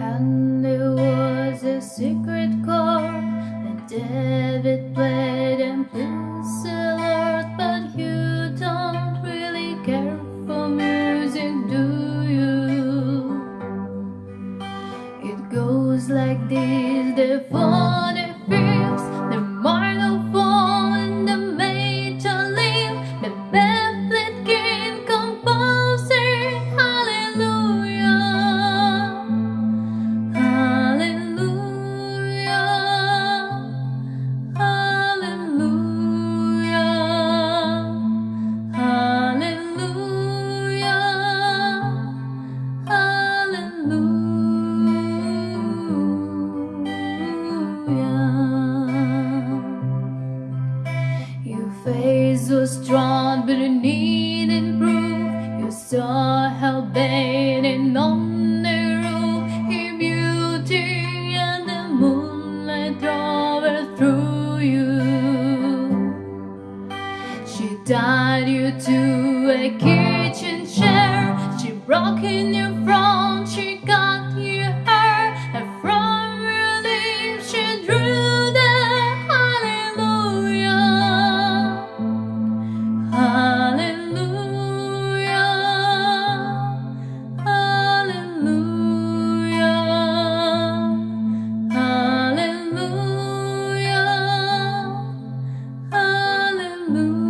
And there was a secret chord that David played and Prince the But you don't really care for music, do you? It goes like this, the phone Your face was drawn, but it needed proof. You saw her bathing on the roof, her beauty and the moonlight drove through you. She tied you to a kitchen chair. She broke in your front. Hallelujah.